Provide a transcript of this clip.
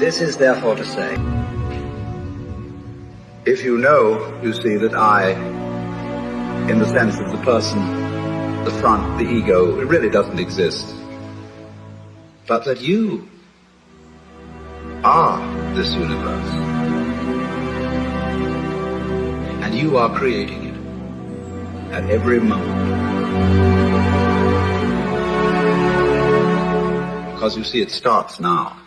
This is therefore to say, if you know, you see that I, in the sense of the person, the front, the ego, it really doesn't exist. But that you are this universe. And you are creating it at every moment. Because you see, it starts now.